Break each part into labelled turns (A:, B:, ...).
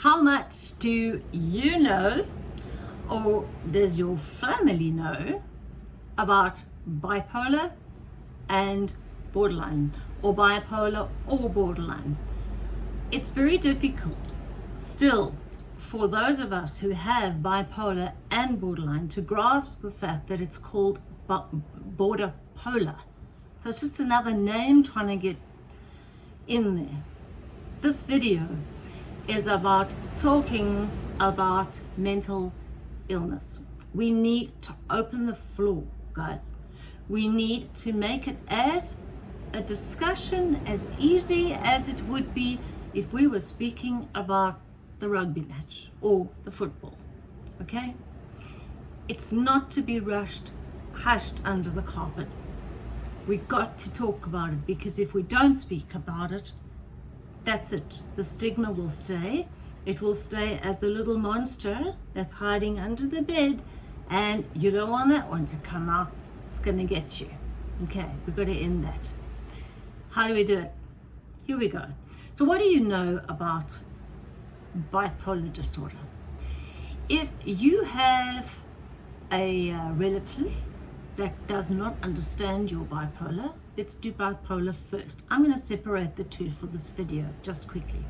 A: How much do you know or does your family know about bipolar and borderline or bipolar or borderline? It's very difficult still for those of us who have bipolar and borderline to grasp the fact that it's called border polar. So it's just another name trying to get in there. This video is about talking about mental illness. We need to open the floor, guys. We need to make it as a discussion as easy as it would be if we were speaking about the rugby match or the football, okay? It's not to be rushed, hushed under the carpet. We've got to talk about it because if we don't speak about it, that's it. The stigma will stay. It will stay as the little monster that's hiding under the bed and you don't want that one to come out. It's going to get you. Okay, we've got to end that. How do we do it? Here we go. So what do you know about bipolar disorder? If you have a uh, relative that does not understand your bipolar, let's do bipolar first. I'm going to separate the two for this video just quickly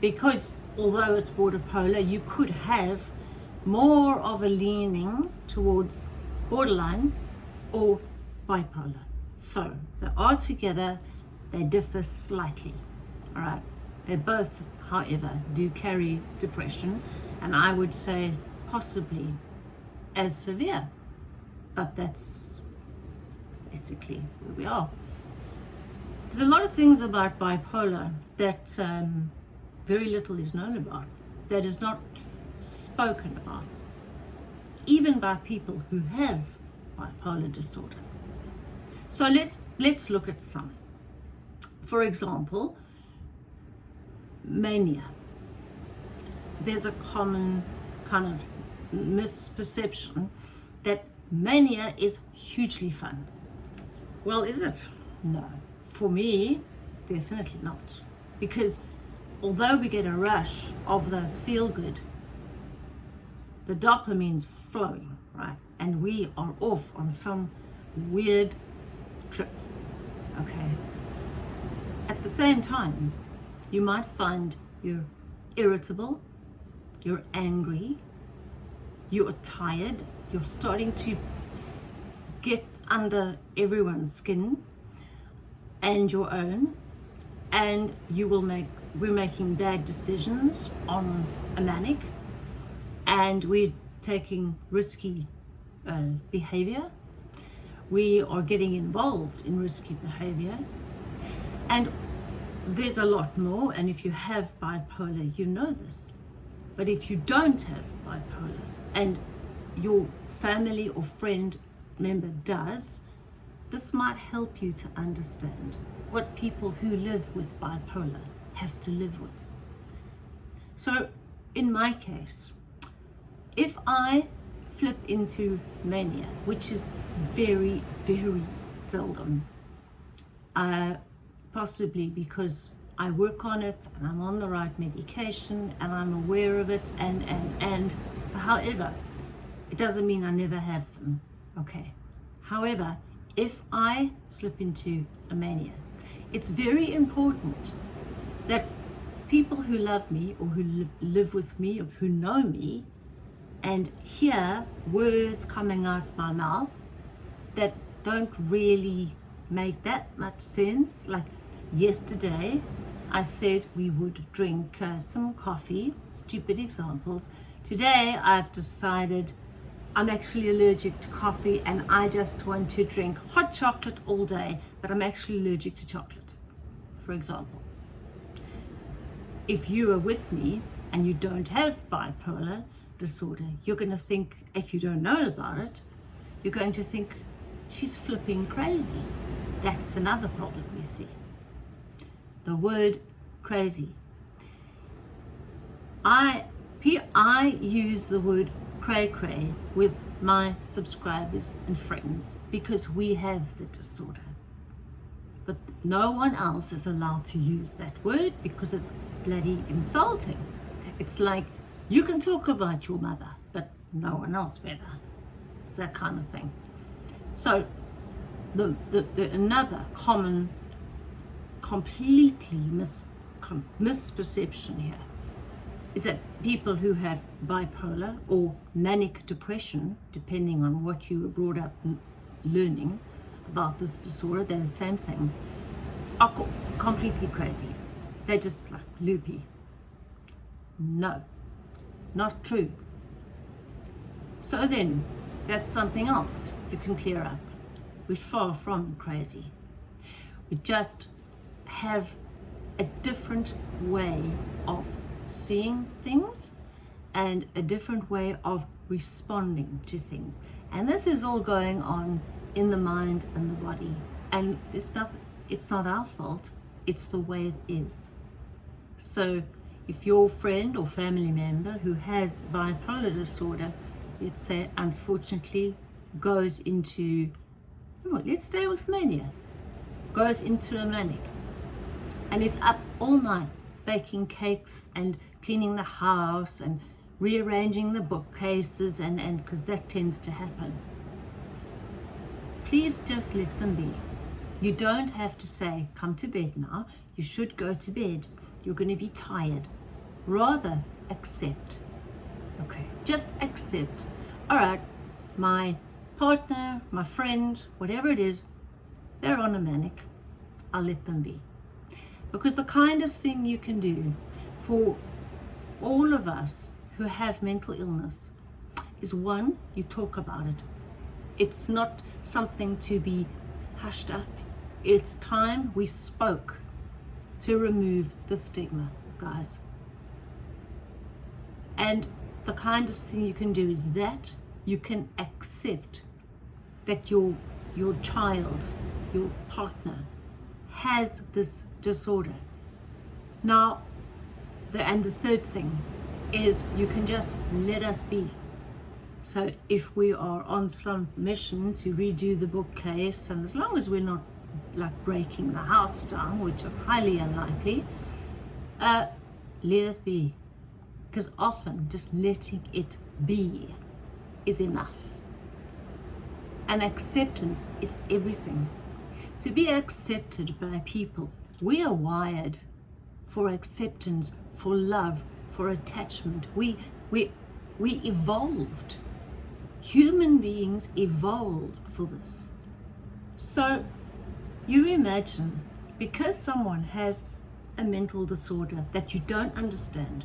A: because although it's border polar, you could have more of a leaning towards borderline or bipolar. So they are together, they differ slightly. All right, they both, however, do carry depression, and I would say possibly as severe, but that's basically where we are. There's a lot of things about bipolar that um, very little is known about, that is not spoken about, even by people who have bipolar disorder. So let's, let's look at some. For example, mania. There's a common kind of misperception that mania is hugely fun. Well, is it? No. For me, definitely not. Because although we get a rush of those feel good, the dopamine's flowing, right? And we are off on some weird trip, okay? At the same time, you might find you're irritable, you're angry, you're tired, you're starting to get under everyone's skin and your own and you will make we're making bad decisions on a manic and we're taking risky uh, behavior. We are getting involved in risky behavior. And there's a lot more and if you have bipolar you know this. But if you don't have bipolar and your family or friend member does, this might help you to understand what people who live with bipolar have to live with. So in my case, if I flip into mania, which is very, very seldom, uh, possibly because I work on it and I'm on the right medication and I'm aware of it and, and, and, however, it doesn't mean I never have them, okay? However, if I slip into a mania, it's very important that people who love me or who live with me or who know me and hear words coming out of my mouth that don't really make that much sense. Like yesterday, I said we would drink uh, some coffee, stupid examples. Today, I've decided I'm actually allergic to coffee and I just want to drink hot chocolate all day, but I'm actually allergic to chocolate, for example. If you are with me and you don't have bipolar disorder, you're going to think, if you don't know about it, you're going to think she's flipping crazy. That's another problem we see. The word crazy. I, I use the word cray cray with my subscribers and friends because we have the disorder. But no one else is allowed to use that word because it's bloody insulting. It's like you can talk about your mother, but no one else better. It's that kind of thing. So the, the, the another common, completely mis, com, misperception here is that people who have bipolar or manic depression, depending on what you were brought up learning about this disorder, they're the same thing, are co completely crazy. They're just like loopy. No, not true. So then, that's something else you can clear up. We're far from crazy. We just have a different way of seeing things and a different way of responding to things. And this is all going on in the mind and the body. And this stuff, it's not our fault, it's the way it is. So if your friend or family member who has bipolar disorder, let's say unfortunately goes into, oh, let's stay with mania, goes into a manic and is up all night baking cakes and cleaning the house and rearranging the bookcases and and because that tends to happen. Please just let them be. You don't have to say come to bed now. You should go to bed. You're going to be tired. Rather accept. Okay just accept. All right my partner my friend whatever it is they're on a manic. I'll let them be because the kindest thing you can do for all of us who have mental illness is one, you talk about it. It's not something to be hushed up. It's time we spoke to remove the stigma, guys. And the kindest thing you can do is that you can accept that your your child, your partner has this disorder. Now, the, and the third thing is you can just let us be. So if we are on some mission to redo the bookcase, and as long as we're not like breaking the house down, which is highly unlikely, uh, let it be. Because often just letting it be is enough. And acceptance is everything. To be accepted by people we are wired for acceptance, for love, for attachment. We, we, we evolved. Human beings evolved for this. So you imagine, because someone has a mental disorder that you don't understand,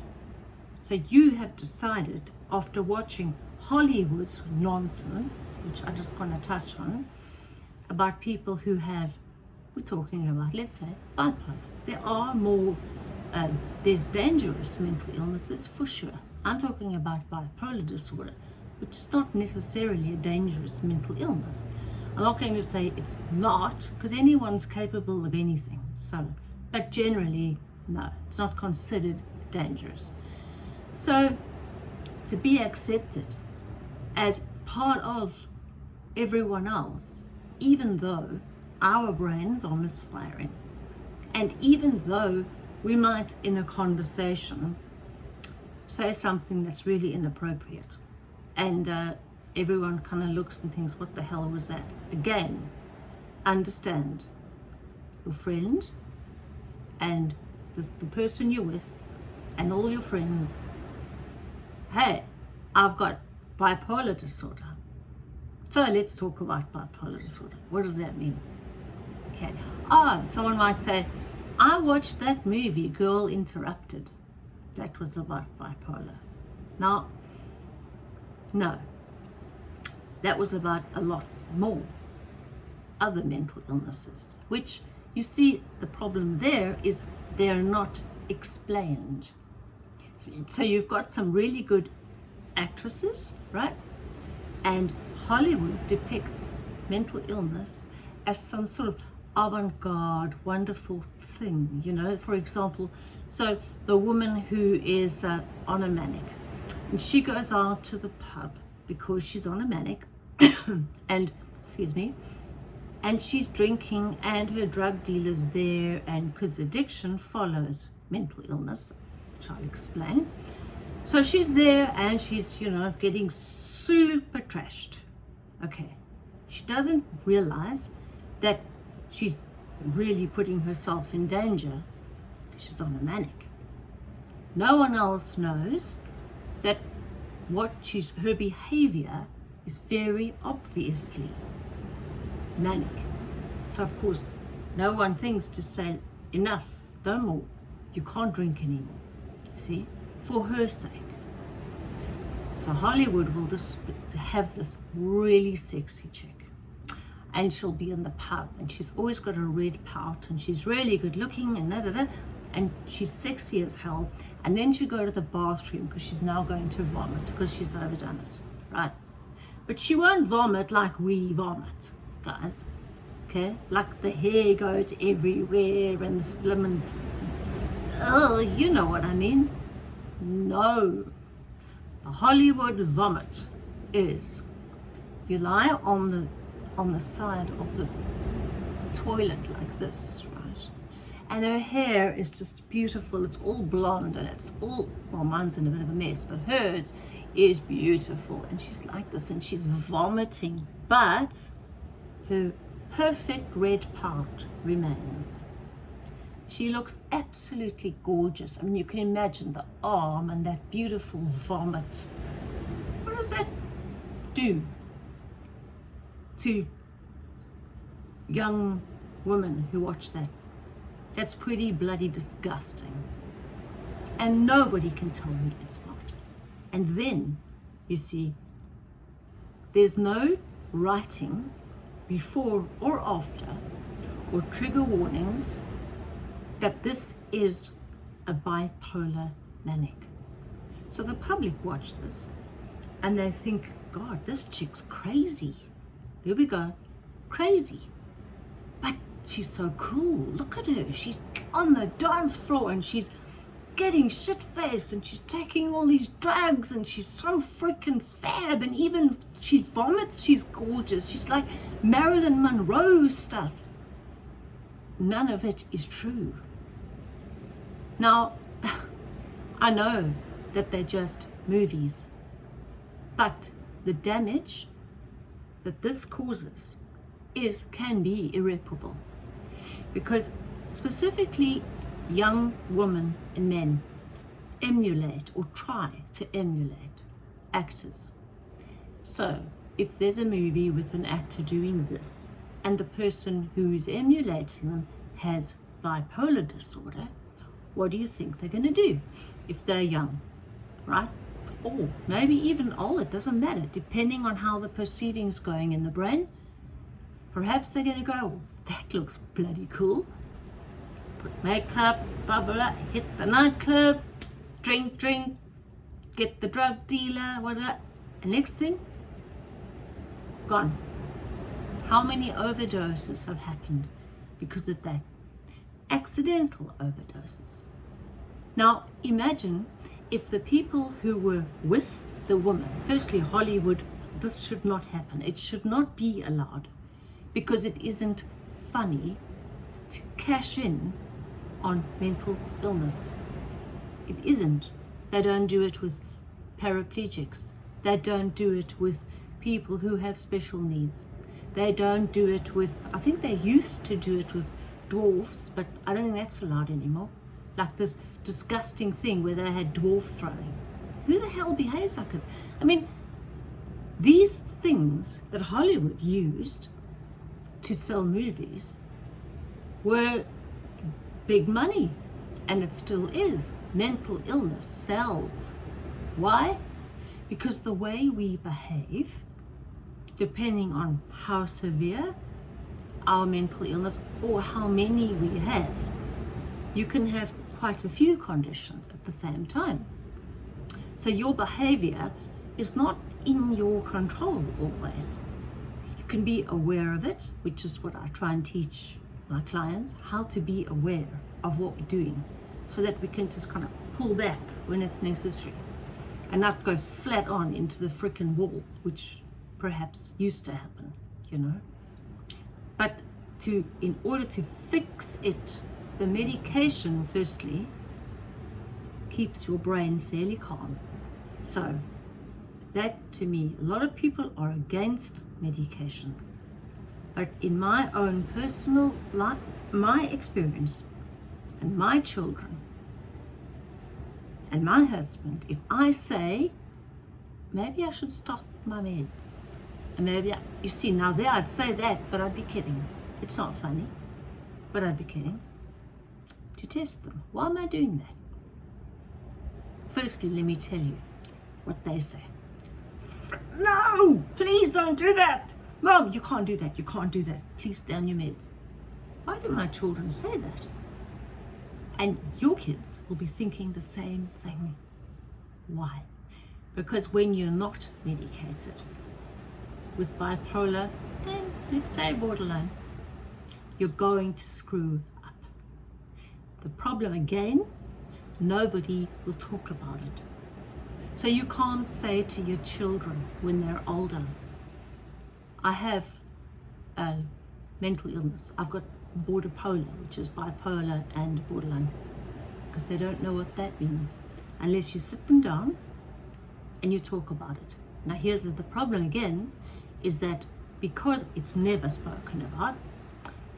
A: so you have decided after watching Hollywood's nonsense, which I'm just want to touch on, about people who have we're talking about, let's say, bipolar. There are more, um, there's dangerous mental illnesses for sure. I'm talking about bipolar disorder, which is not necessarily a dangerous mental illness. I'm not going to say it's not, because anyone's capable of anything. So, but generally, no, it's not considered dangerous. So, to be accepted as part of everyone else, even though our brains are misfiring. And even though we might, in a conversation, say something that's really inappropriate, and uh, everyone kind of looks and thinks, what the hell was that? Again, understand your friend and the, the person you're with and all your friends. Hey, I've got bipolar disorder. So let's talk about bipolar disorder. What does that mean? Oh, someone might say, I watched that movie, Girl Interrupted. That was about bipolar. Now, no. That was about a lot more other mental illnesses, which you see the problem there is they're not explained. So you've got some really good actresses, right? And Hollywood depicts mental illness as some sort of avant-garde, wonderful thing, you know, for example, so the woman who is uh, on a manic, and she goes out to the pub because she's on a manic, and, excuse me, and she's drinking and her drug dealer's there, and because addiction follows mental illness, which I'll explain, So she's there and she's, you know, getting super trashed. Okay. She doesn't realize that she's really putting herself in danger. She's on a manic. No one else knows that what she's her behavior is very obviously manic. So of course no one thinks to say enough, no more. You can't drink anymore. See? For her sake. So Hollywood will just have this really sexy chick. And she'll be in the pub and she's always got a red pout and she's really good looking and da da da and she's sexy as hell. And then she'll go to the bathroom because she's now going to vomit because she's overdone it right? But she won't vomit like we vomit guys okay? Like the hair goes everywhere and the splim oh you know what I mean? No. The Hollywood vomit is you lie on the on the side of the toilet like this right? and her hair is just beautiful. It's all blonde and it's all well mine's in a bit of a mess but hers is beautiful. And she's like this and she's vomiting but her perfect red part remains. She looks absolutely gorgeous. I mean you can imagine the arm and that beautiful vomit. What does that do to young women who watch that that's pretty bloody disgusting. And nobody can tell me it's not. And then, you see, there's no writing before or after or trigger warnings that this is a bipolar manic. So the public watch this and they think, God, this chick's crazy. There we go, crazy But she's so cool. Look at her. She's on the dance floor and she's getting shit-faced and she's taking all these drugs and she's so freaking fab and even she vomits, she's gorgeous. She's like Marilyn Monroe stuff. None of it is true. Now, I know that they're just movies, but the damage that this causes is can be irreparable because specifically young women and men emulate or try to emulate actors. So if there's a movie with an actor doing this and the person who is emulating them has bipolar disorder, what do you think they're going to do if they're young, right? Or maybe even all, it doesn't matter, depending on how the perceiving is going in the brain. Perhaps they're going to go, oh, that looks bloody cool. Put makeup, blah, blah, blah, hit the nightclub, drink, drink, get the drug dealer, whatever. And next thing, gone. How many overdoses have happened because of that? Accidental overdoses. Now, imagine if the people who were with the woman, firstly, Hollywood, this should not happen. It should not be allowed because it isn't funny to cash in on mental illness. It isn't. They don't do it with paraplegics. They don't do it with people who have special needs. They don't do it with, I think they used to do it with dwarfs, but I don't think that's allowed anymore. Like this disgusting thing where they had dwarf throwing. Who the hell behaves like this? I mean, these things that Hollywood used to sell movies were big money and it still is mental illness sells why because the way we behave depending on how severe our mental illness or how many we have you can have quite a few conditions at the same time so your behavior is not in your control always You can be aware of it, which is what I try and teach my clients, how to be aware of what we're doing so that we can just kind of pull back when it's necessary and not go flat on into the freaking wall, which perhaps used to happen, you know. But to, in order to fix it, the medication, firstly, keeps your brain fairly calm. So that to me, a lot of people are against medication. But in my own personal life, my experience and my children and my husband, if I say, maybe I should stop my meds, and maybe, I, you see, now there I'd say that, but I'd be kidding. It's not funny, but I'd be kidding. To test them. Why am I doing that? Firstly, let me tell you what they say. No, please don't do that. Mom, you can't do that. You can't do that. Please on your meds. Why do my children say that? And your kids will be thinking the same thing. Why? Because when you're not medicated with bipolar and let's say borderline, you're going to screw. The problem again, nobody will talk about it. So you can't say to your children when they're older, I have a mental illness. I've got border polar, which is bipolar and borderline, because they don't know what that means unless you sit them down and you talk about it. Now here's the problem again, is that because it's never spoken about,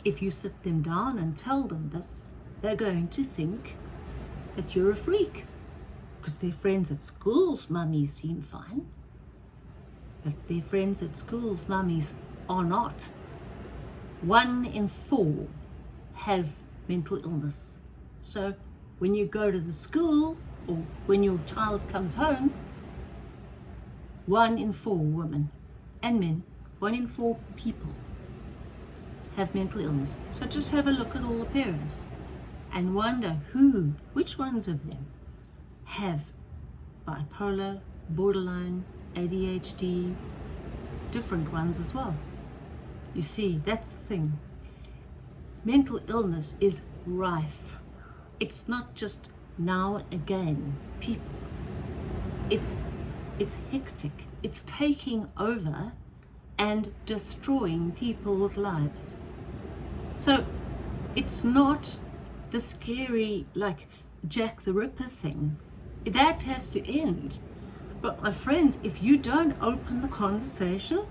A: if you sit them down and tell them this, they're going to think that you're a freak because their friends at school's mummies seem fine. But their friends at school's mummies are not. One in four have mental illness. So when you go to the school or when your child comes home, one in four women and men, one in four people have mental illness. So just have a look at all the parents and wonder who, which ones of them have bipolar, borderline, ADHD, different ones as well. You see, that's the thing. Mental illness is rife. It's not just now and again people. It's, it's hectic. It's taking over and destroying people's lives. So it's not the scary, like Jack the Ripper thing that has to end. But my friends, if you don't open the conversation,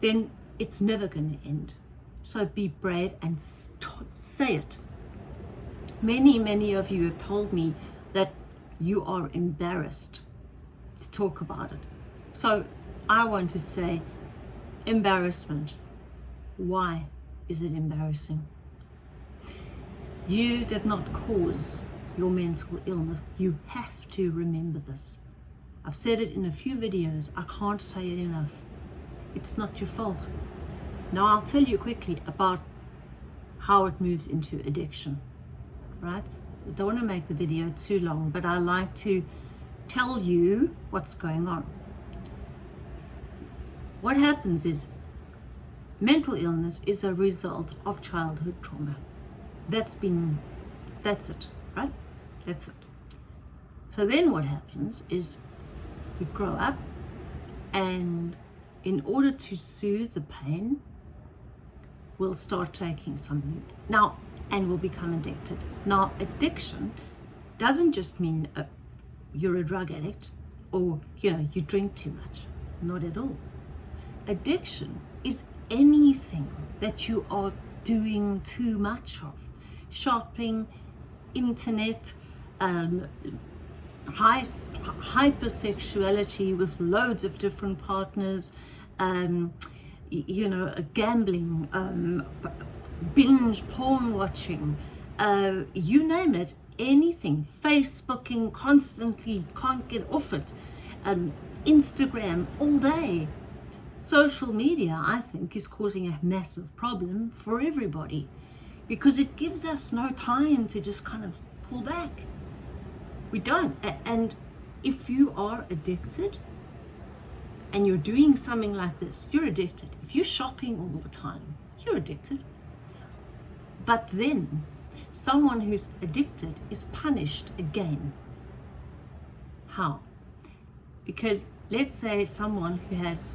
A: then it's never going to end. So be brave and say it. Many, many of you have told me that you are embarrassed to talk about it. So I want to say embarrassment. Why is it embarrassing? You did not cause your mental illness. You have to remember this. I've said it in a few videos. I can't say it enough. It's not your fault. Now I'll tell you quickly about how it moves into addiction, right? I don't want to make the video too long, but I like to tell you what's going on. What happens is mental illness is a result of childhood trauma. That's been, that's it, right? That's it. So then what happens is you grow up and in order to soothe the pain, we'll start taking something. Now, and we'll become addicted. Now, addiction doesn't just mean uh, you're a drug addict or, you know, you drink too much. Not at all. Addiction is anything that you are doing too much of. Shopping, internet, um, high, hypersexuality with loads of different partners, um, you know, gambling, um, binge porn watching, uh, you name it, anything, Facebooking constantly, can't get off it, um, Instagram all day. Social media, I think, is causing a massive problem for everybody because it gives us no time to just kind of pull back we don't. And if you are addicted and you're doing something like this, you're addicted. If you're shopping all the time, you're addicted. But then someone who's addicted is punished again. How? Because let's say someone who has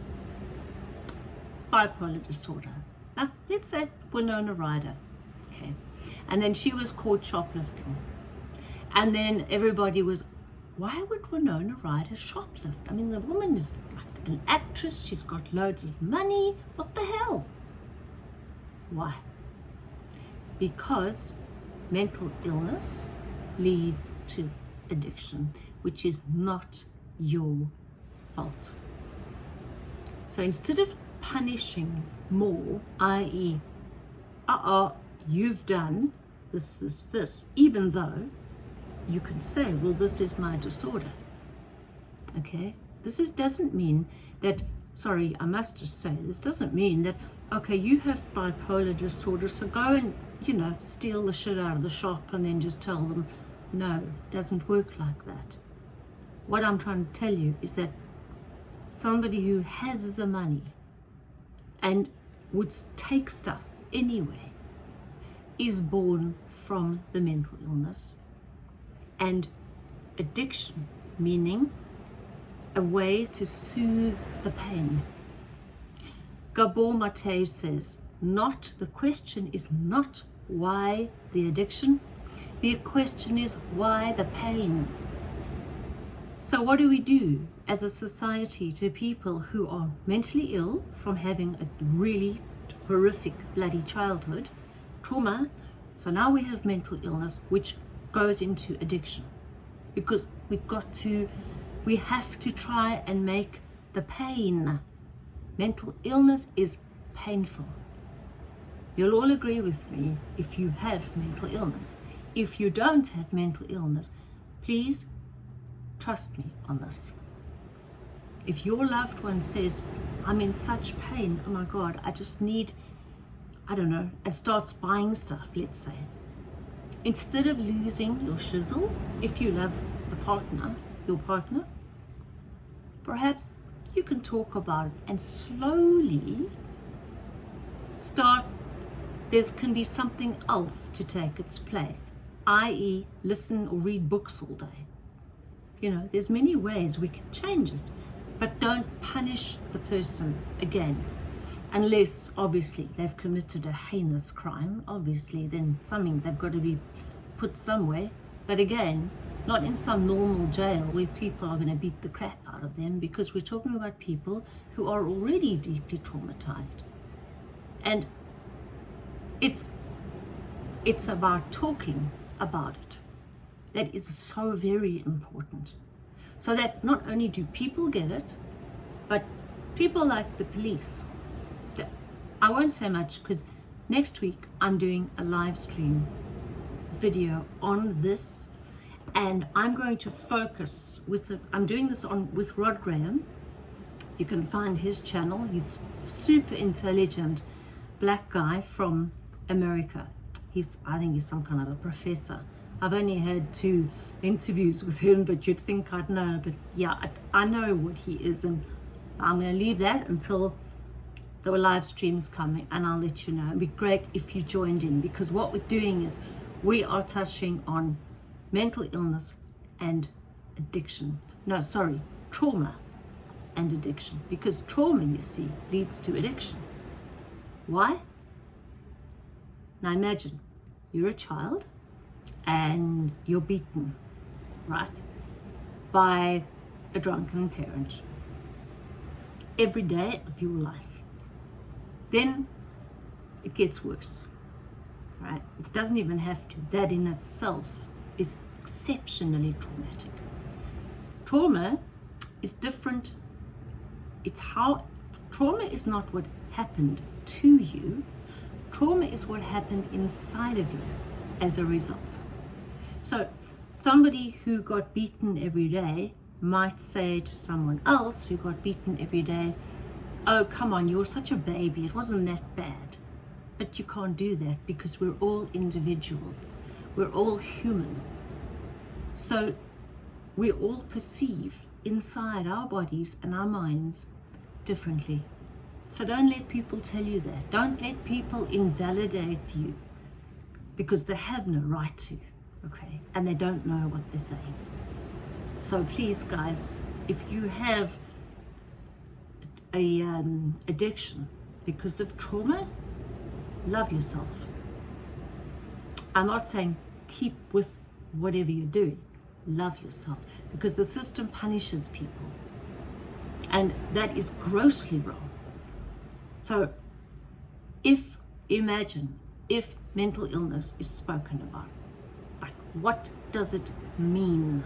A: bipolar disorder. Let's say Winona Ryder, okay, and then she was caught shoplifting And then everybody was, why would Winona Ryder shoplift? I mean, the woman is like an actress. She's got loads of money. What the hell? Why? Because mental illness leads to addiction, which is not your fault. So instead of punishing more, i.e., uh oh, you've done this, this, this, even though you can say, well, this is my disorder. Okay? This is, doesn't mean that, sorry, I must just say, this doesn't mean that, okay, you have bipolar disorder, so go and, you know, steal the shit out of the shop and then just tell them, no, doesn't work like that. What I'm trying to tell you is that somebody who has the money and would take stuff anyway is born from the mental illness and addiction, meaning a way to soothe the pain. Gabor Mate says, not, the question is not why the addiction, the question is why the pain. So what do we do as a society to people who are mentally ill from having a really horrific bloody childhood, trauma, so now we have mental illness, which goes into addiction. Because we've got to we have to try and make the pain. Mental illness is painful. You'll all agree with me if you have mental illness. If you don't have mental illness please trust me on this. If your loved one says i'm in such pain oh my god i just need i don't know and starts buying stuff let's say instead of losing your shizzle, if you love the partner, your partner, perhaps you can talk about it and slowly start, there can be something else to take its place, i.e. listen or read books all day. You know, there's many ways we can change it, but don't punish the person again unless obviously they've committed a heinous crime obviously then something they've got to be put somewhere. But again not in some normal jail where people are going to beat the crap out of them because we're talking about people who are already deeply traumatized. And it's it's about talking about it. That is so very important. So that not only do people get it but people like the police I won't say much because next week I'm doing a live stream video on this and I'm going to focus with the, I'm doing this on with Rod Graham. You can find his channel. He's super intelligent black guy from America. He's I think he's some kind of a professor. I've only had two interviews with him but you'd think I'd know but yeah I, I know what he is and I'm going to leave that until there were live streams coming and I'll let you know. It'd be great if you joined in because what we're doing is we are touching on mental illness and addiction. No, sorry, trauma and addiction because trauma, you see, leads to addiction. Why? Now imagine you're a child and you're beaten, right, by a drunken parent every day of your life then it gets worse right? It doesn't even have to. That in itself is exceptionally traumatic. Trauma is different. It's how trauma is not what happened to you. Trauma is what happened inside of you as a result. So somebody who got beaten every day might say to someone else who got beaten every day oh, come on, you're such a baby. It wasn't that bad. But you can't do that because we're all individuals. We're all human. So we all perceive inside our bodies and our minds differently. So don't let people tell you that. Don't let people invalidate you because they have no right to, okay? And they don't know what they're saying. So please, guys, if you have a um, addiction because of trauma, love yourself. I'm not saying keep with whatever you're doing, love yourself because the system punishes people. And that is grossly wrong. So if, imagine, if mental illness is spoken about, like what does it mean?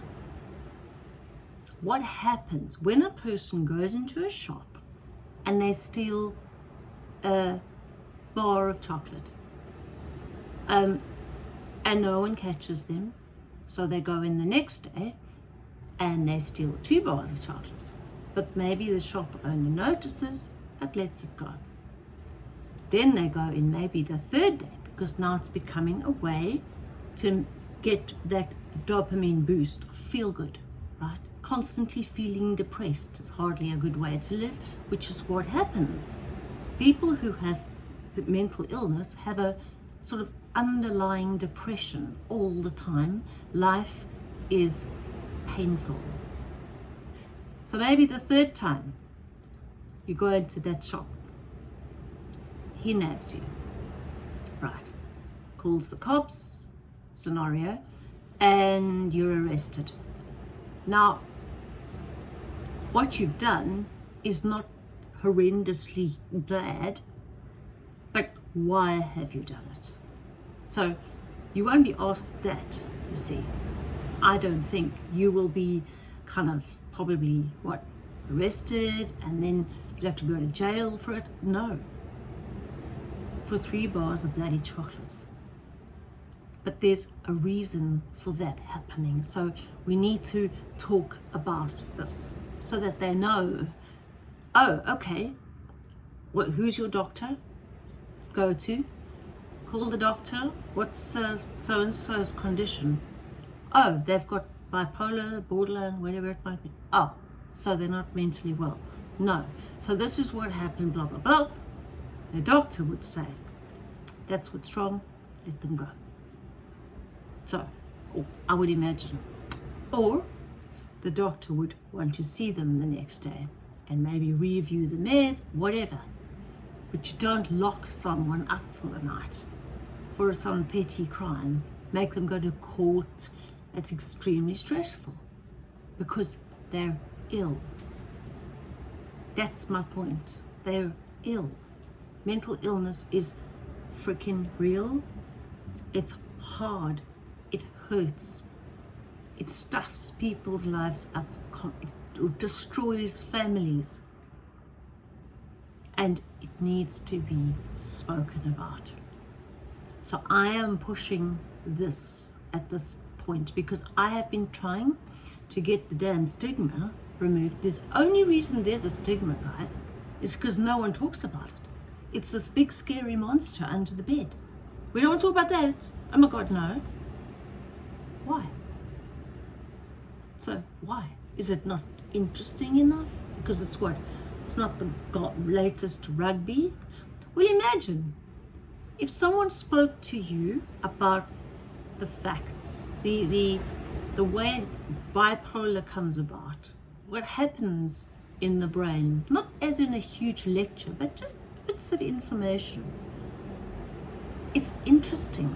A: What happens when a person goes into a shop and they steal a bar of chocolate? Um, and no one catches them. So they go in the next day and they steal two bars of chocolate. But maybe the shop owner notices but lets it go. Then they go in maybe the third day because now it's becoming a way to get that dopamine boost, feel good, right? Constantly feeling depressed is hardly a good way to live, which is what happens. People who have mental illness have a sort of underlying depression all the time. Life is painful. So maybe the third time you go into that shop, he nabs you. Right. Calls the cops, scenario, and you're arrested. Now, what you've done is not horrendously bad, but why have you done it? So you won't be asked that, you see. I don't think you will be kind of probably, what, arrested and then you'll have to go to jail for it. No. For three bars of bloody chocolates. But there's a reason for that happening. So we need to talk about this so that they know, oh, okay, well, who's your doctor? Go to call the doctor. What's uh, so-and-so's condition? Oh, they've got bipolar, borderline, whatever it might be. Oh, so they're not mentally well. No. So this is what happened, blah, blah, blah. The doctor would say, that's what's wrong, let them go. So, I would imagine. Or the doctor would want to see them the next day and maybe review the meds, whatever. But you don't lock someone up for the night for some petty crime, make them go to court. It's extremely stressful because they're ill. That's my point. They're ill. Mental illness is freaking real. It's hard. It hurts. It stuffs people's lives up. It destroys families. And it needs to be spoken about. So I am pushing this at this point because I have been trying to get the damn stigma removed. There's only reason there's a stigma, guys, is because no one talks about it. It's this big scary monster under the bed. We don't want to talk about that. Oh my God, no. Why? So why? Is it not interesting enough? Because it's what? It's not the latest rugby. Well, imagine if someone spoke to you about the facts, the, the, the way bipolar comes about, what happens in the brain, not as in a huge lecture, but just bits of information. It's interesting.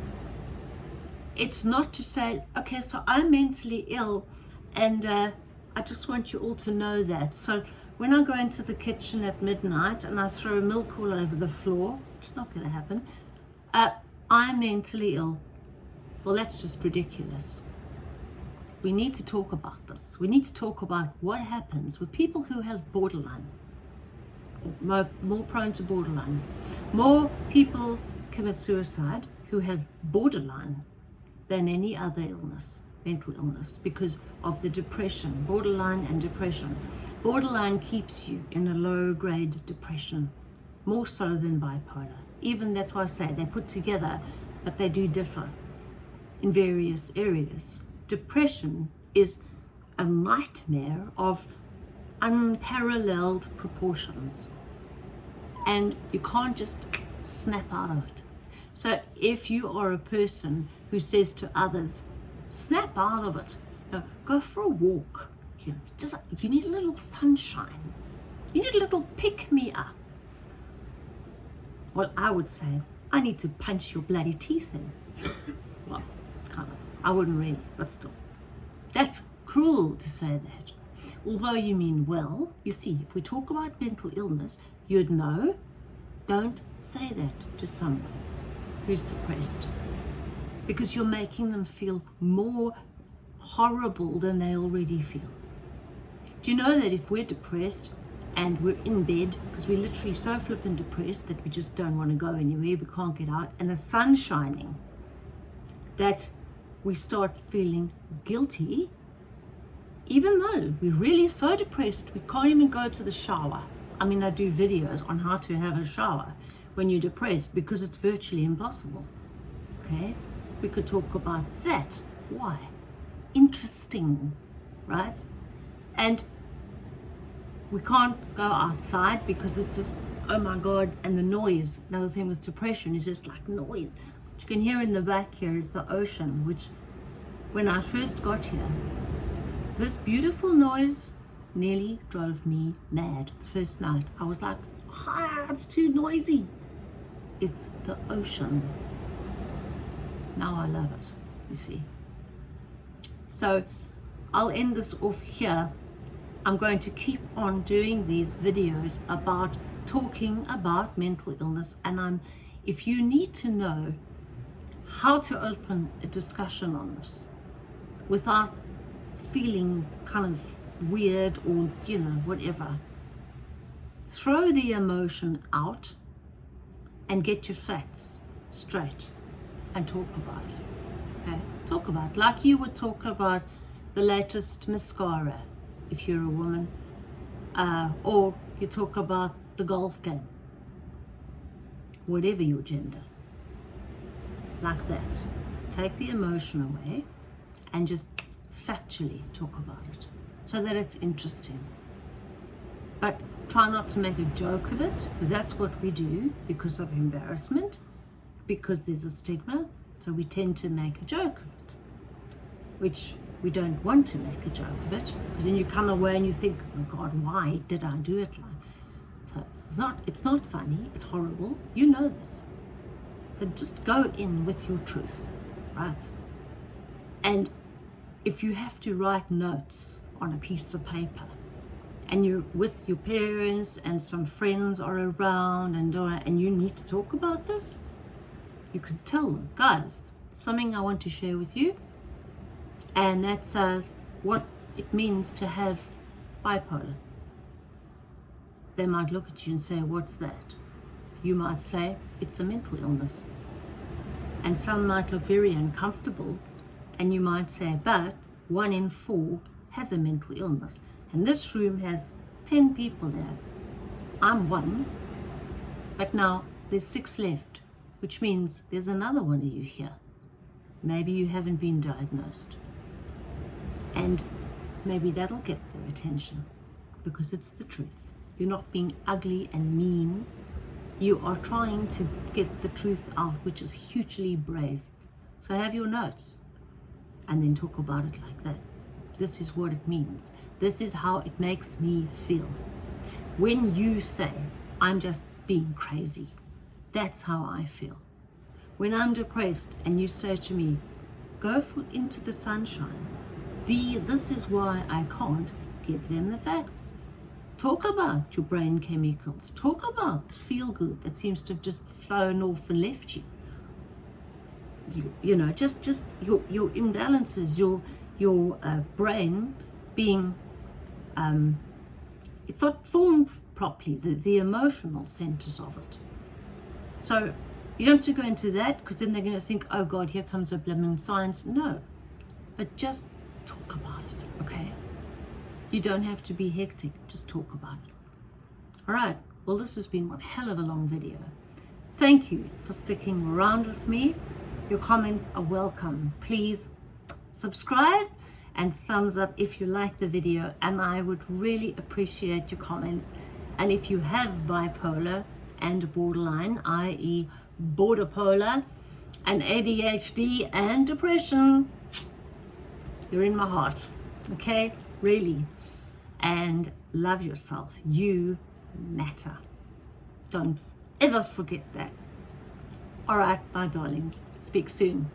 A: It's not to say, okay, so I'm mentally ill and uh, I just want you all to know that. So when I go into the kitchen at midnight and I throw milk all over the floor, it's not going to happen, uh, I'm mentally ill. Well, that's just ridiculous. We need to talk about this. We need to talk about what happens with people who have borderline, more, more prone to borderline. More people commit suicide who have borderline than any other illness, mental illness, because of the depression, borderline and depression. Borderline keeps you in a low grade depression, more so than bipolar even that's why I say they put together, but they do differ in various areas. Depression is a nightmare of unparalleled proportions and you can't just snap out of it. So if you are a person who says to others, snap out of it, you know, go for a walk, you, know, just, you need a little sunshine, you need a little pick me up, well, I would say, I need to punch your bloody teeth in. well, kind of. I wouldn't really, but still. That's cruel to say that. Although you mean well, you see, if we talk about mental illness, you'd know, don't say that to someone who's depressed because you're making them feel more horrible than they already feel. Do you know that if we're depressed and we're in bed because we're literally so flippin' depressed that we just don't want to go anywhere, we can't get out, and the sun's shining, that we start feeling guilty, even though we're really so depressed we can't even go to the shower. I mean, I do videos on how to have a shower when you're depressed because it's virtually impossible. Okay? We could talk about that. Why? Interesting, right? And we can't go outside because it's just, oh my God, and the noise. Another thing with depression is just like noise. What you can hear in the back here is the ocean, which when I first got here, this beautiful noise nearly drove me mad the first night. I was like, ah, it's too noisy. It's the ocean. Now I love it, you see. So I'll end this off here I'm going to keep on doing these videos about talking about mental illness and I'm if you need to know how to open a discussion on this without feeling kind of weird or you know whatever throw the emotion out and get your facts straight and talk about. It okay? Talk about like you would talk about the latest mascara if you're a woman, uh, or you talk about the golf game, whatever your gender, like that. Take the emotion away and just factually talk about it so that it's interesting. But try not to make a joke of it because that's what we do because of embarrassment, because there's a stigma. So we tend to make a joke of it, which we don't want to make a joke of it because then you come away and you think oh god why did i do it like so it's not it's not funny it's horrible you know this so just go in with your truth right and if you have to write notes on a piece of paper and you're with your parents and some friends are around and uh, and you need to talk about this you can tell them guys something i want to share with you and that's uh, what it means to have bipolar. They might look at you and say, what's that? You might say, it's a mental illness. And some might look very uncomfortable and you might say, but one in four has a mental illness. And this room has 10 people there. I'm one, but now there's six left, which means there's another one of you here. Maybe you haven't been diagnosed. And maybe that'll get their attention because it's the truth. You're not being ugly and mean. You are trying to get the truth out which is hugely brave. So have your notes and then talk about it like that. This is what it means. This is how it makes me feel. When you say i'm just being crazy that's how i feel when i'm depressed and you say to me go for, into the sunshine the, this is why I can't give them the facts. Talk about your brain chemicals. Talk about the feel good that seems to have just flown off and left you. You, you know, just just your your imbalances, your your uh, brain being um, it's not formed properly, the, the emotional centers of it. So you don't have to go into that because then they're going to think, oh God, here comes a blooming science. No, but just talk about it, okay? You don't have to be hectic, just talk about it. All right, well, this has been one hell of a long video. Thank you for sticking around with me. Your comments are welcome. Please subscribe and thumbs up if you like the video and I would really appreciate your comments. And if you have bipolar and borderline, i.e. border polar and ADHD and depression, you're in my heart. Okay? Really. And love yourself. You matter. Don't ever forget that. All right, my darling. Speak soon.